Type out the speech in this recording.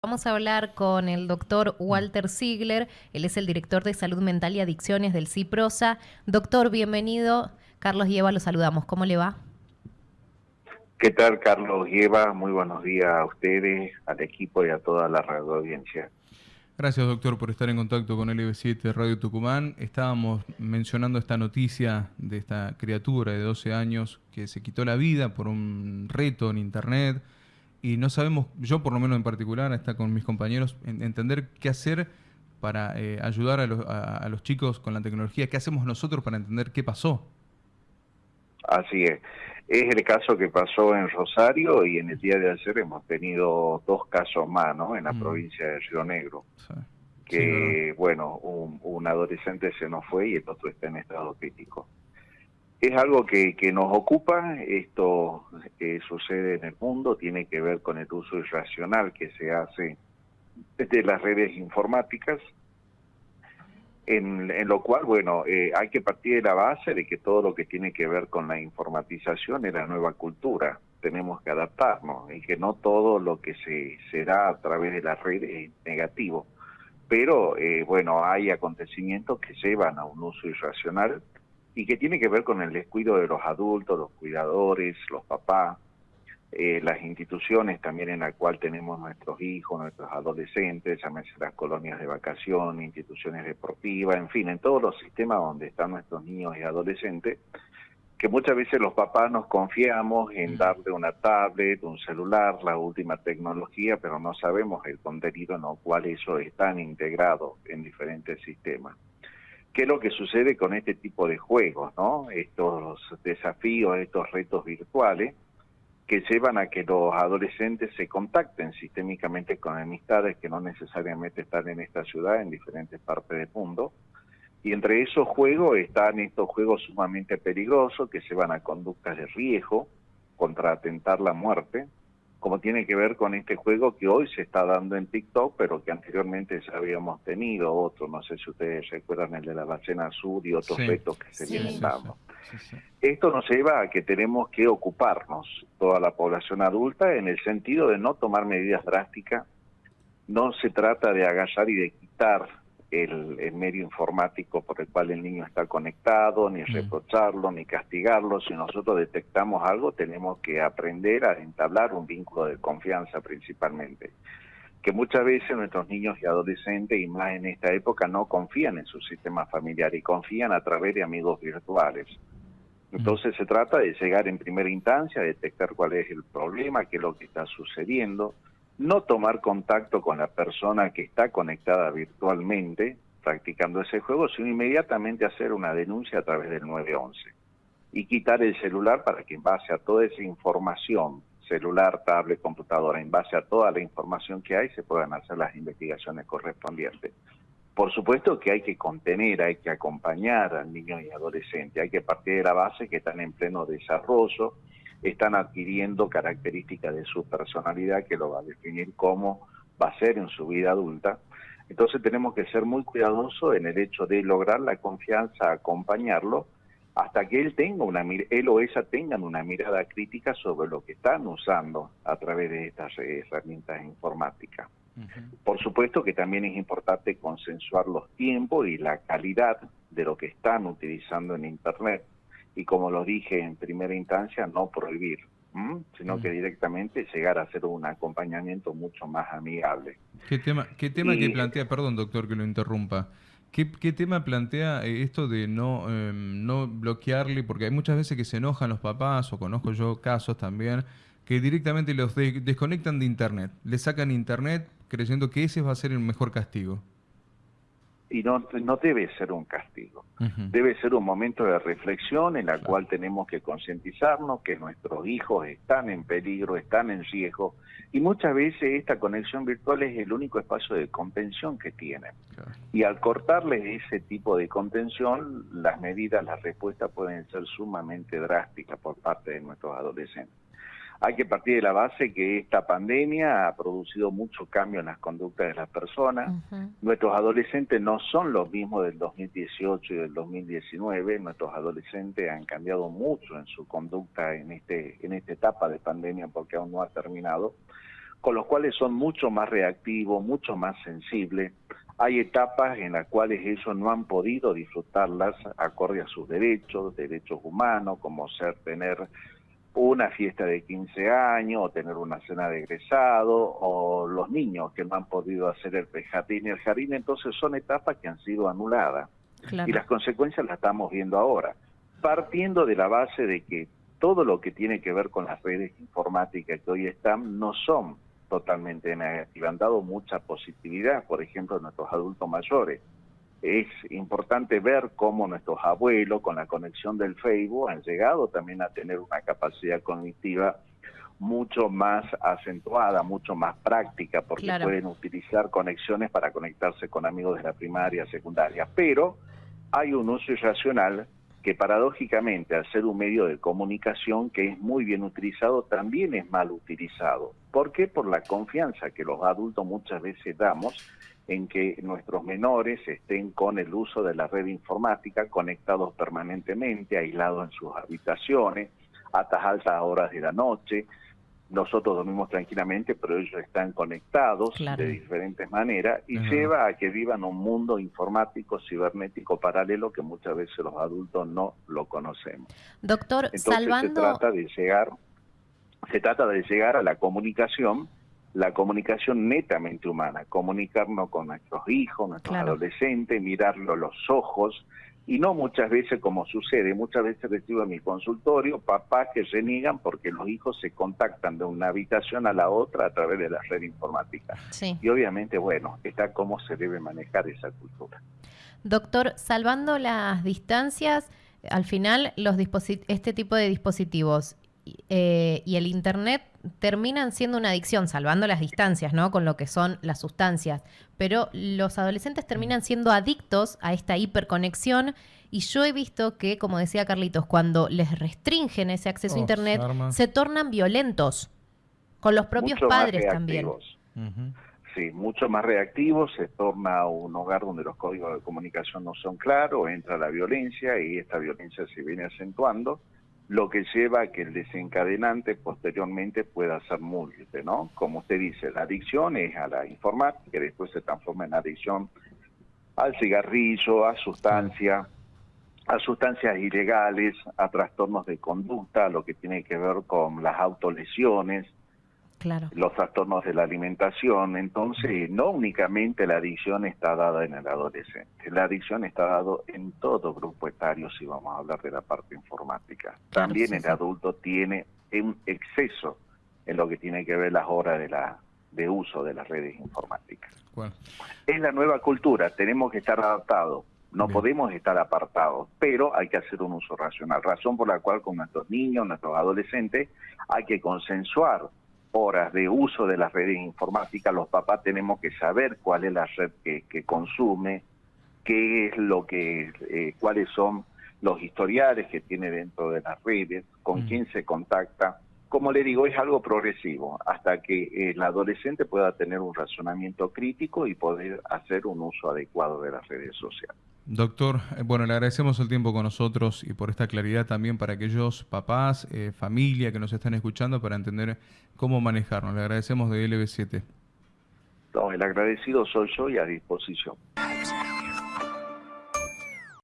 Vamos a hablar con el doctor Walter Ziegler, él es el director de Salud Mental y Adicciones del CIPROSA. Doctor, bienvenido. Carlos Lleva, lo saludamos. ¿Cómo le va? ¿Qué tal, Carlos Lleva? Muy buenos días a ustedes, al equipo y a toda la radio audiencia. Gracias, doctor, por estar en contacto con LB7 Radio Tucumán. Estábamos mencionando esta noticia de esta criatura de 12 años que se quitó la vida por un reto en Internet y no sabemos, yo por lo menos en particular, está con mis compañeros, entender qué hacer para eh, ayudar a los, a, los, chicos con la tecnología, qué hacemos nosotros para entender qué pasó. Así es. Es el caso que pasó en Rosario y en el día de ayer hemos tenido dos casos más, ¿no? En la mm. provincia de Río Negro. Que, bueno, un, un adolescente se nos fue y el otro está en estado crítico. Es algo que, que nos ocupa, esto que sucede en el mundo tiene que ver con el uso irracional que se hace desde las redes informáticas, en, en lo cual, bueno, eh, hay que partir de la base de que todo lo que tiene que ver con la informatización es la nueva cultura, tenemos que adaptarnos y que no todo lo que se, se da a través de las redes es negativo, pero eh, bueno, hay acontecimientos que llevan a un uso irracional y que tiene que ver con el descuido de los adultos, los cuidadores, los papás, eh, las instituciones también en la cual tenemos nuestros hijos, nuestros adolescentes, llámese las colonias de vacación, instituciones deportivas, en fin, en todos los sistemas donde están nuestros niños y adolescentes, que muchas veces los papás nos confiamos en darle una tablet, un celular, la última tecnología, pero no sabemos el contenido en el cual eso está integrado en diferentes sistemas qué es lo que sucede con este tipo de juegos, ¿no? Estos desafíos, estos retos virtuales que llevan a que los adolescentes se contacten sistémicamente con amistades que no necesariamente están en esta ciudad, en diferentes partes del mundo. Y entre esos juegos están estos juegos sumamente peligrosos que llevan a conductas de riesgo contra atentar la muerte, como tiene que ver con este juego que hoy se está dando en TikTok, pero que anteriormente ya habíamos tenido otro, no sé si ustedes recuerdan el de la ballena azul y otros retos que se vienen dando. Esto nos lleva a que tenemos que ocuparnos, toda la población adulta, en el sentido de no tomar medidas drásticas, no se trata de agallar y de quitar el, medio informático por el cual el niño está conectado, ni mm. reprocharlo, ni castigarlo. Si nosotros detectamos algo, tenemos que aprender a entablar un vínculo de confianza principalmente. Que muchas veces nuestros niños y adolescentes, y más en esta época, no confían en su sistema familiar y confían a través de amigos virtuales. Mm. Entonces se trata de llegar en primera instancia, a detectar cuál es el problema, qué es lo que está sucediendo, no tomar contacto con la persona que está conectada virtualmente practicando ese juego, sino inmediatamente hacer una denuncia a través del 911 y quitar el celular para que en base a toda esa información, celular, tablet, computadora, en base a toda la información que hay, se puedan hacer las investigaciones correspondientes. Por supuesto que hay que contener, hay que acompañar al niño y adolescente, hay que partir de la base que están en pleno desarrollo, están adquiriendo características de su personalidad que lo va a definir cómo va a ser en su vida adulta. Entonces tenemos que ser muy cuidadosos en el hecho de lograr la confianza, acompañarlo, hasta que él tenga una él o ella tengan una mirada crítica sobre lo que están usando a través de estas herramientas informáticas. Por supuesto que también es importante consensuar los tiempos y la calidad de lo que están utilizando en Internet y como lo dije en primera instancia, no prohibir, sino que directamente llegar a hacer un acompañamiento mucho más amigable. ¿Qué tema, qué tema que plantea, perdón doctor que lo interrumpa, ¿Qué, ¿Qué, tema plantea eh, esto de no, em, no bloquearle? Porque hay muchas veces que se enojan los papás, o conozco yo casos también, que directamente los desconectan de Internet, le sacan Internet creyendo que ese va a ser el mejor castigo y no, no debe ser un castigo. Debe ser un momento de reflexión en la cual tenemos que concientizarnos que nuestros hijos están en peligro, están en riesgo, y muchas veces esta conexión virtual es el único espacio de contención que tienen. Y al cortarles ese tipo de contención, las medidas, las respuestas pueden ser sumamente drásticas por parte de nuestros adolescentes. Hay que partir de la base que esta pandemia ha producido mucho cambio en las conductas de las personas. Nuestros adolescentes no son los mismos del 2018 y del 2019. Nuestros adolescentes han cambiado mucho en su conducta en este en esta etapa de pandemia porque aún no ha terminado. con los cuales son mucho más reactivos, mucho más sensibles. Hay etapas en las cuales ellos no han podido disfrutarlas acorde a sus derechos, derechos humanos, como ser tener una fiesta de 15 años, o tener una cena de egresado, o los niños que no han podido hacer el jardín y el jardín, entonces son etapas que han sido anuladas. Y las consecuencias las estamos viendo ahora, partiendo de la base de que todo lo que tiene que ver con las redes informáticas que hoy están no son totalmente negativas, han dado mucha positividad, por ejemplo, a nuestros adultos mayores. Es importante ver cómo nuestros abuelos, con la conexión del Facebook, han llegado también a tener una capacidad cognitiva mucho más acentuada, mucho más práctica, porque pueden utilizar conexiones para conectarse con amigos de la primaria, secundaria. Pero hay un uso irracional que paradójicamente al ser un medio de comunicación que es muy bien utilizado, también es mal utilizado. ¿Por qué? Por la confianza que los adultos muchas veces damos en que nuestros menores estén con el uso de la red informática, conectados permanentemente, aislados en sus habitaciones, a estas altas horas de la noche, nosotros dormimos tranquilamente, pero ellos están conectados de diferentes maneras y lleva a que vivan un mundo informático, cibernético paralelo que muchas veces los adultos no lo conocemos. Doctor, Entonces se trata de llegar, se trata de llegar a la comunicación, la comunicación netamente humana, comunicarnos con nuestros hijos, nuestros adolescentes, mirarlo los ojos, y no muchas veces como sucede, muchas veces recibo en mi consultorio papás que se niegan porque los hijos se contactan de una habitación a la otra a través de la red informática. Y obviamente, bueno, está cómo se debe manejar esa cultura. Doctor, salvando las distancias, al final los este tipo de dispositivos eh, y el Internet terminan siendo una adicción, salvando las distancias, ¿no? Con lo que son las sustancias. Pero los adolescentes terminan siendo adictos a esta hiperconexión y yo he visto que, como decía Carlitos, cuando les restringen ese acceso a oh, Internet, se, tornan violentos con los propios padres también. Sí, mucho más reactivos, se torna un hogar donde los códigos de comunicación no son claros, entra la violencia y esta violencia se viene acentuando lo que lleva a que el desencadenante posteriormente pueda ser múltiple, ¿no? Como usted dice, la adicción es a la informática, después se transforma en adicción al cigarrillo, a sustancias, a sustancias ilegales, a trastornos de conducta, lo que tiene que ver con las autolesiones, los trastornos de la alimentación. Entonces, no únicamente la adicción está dada en el adolescente, la adicción está dada en todo grupo etario, si vamos a hablar de la parte informática. También el adulto tiene un exceso en lo que tiene que ver las horas de la de uso de las redes informáticas. Es la nueva cultura, tenemos que estar adaptados, no podemos estar apartados, pero hay que hacer un uso racional, razón por la cual con nuestros niños, nuestros adolescentes, hay que consensuar horas de uso de las redes informáticas, los papás tenemos que saber cuál es la red que, consume, qué es lo que, eh, cuáles son los historiales que tiene dentro de las redes, con quién se contacta. Como le digo, es algo progresivo, hasta que el adolescente pueda tener un razonamiento crítico y poder hacer un uso adecuado de las redes sociales. Doctor, eh, bueno, le agradecemos el tiempo con nosotros y por esta claridad también para aquellos papás, eh, familia que nos están escuchando para entender cómo manejarnos. Le agradecemos de LB7. No, el agradecido soy yo y a disposición.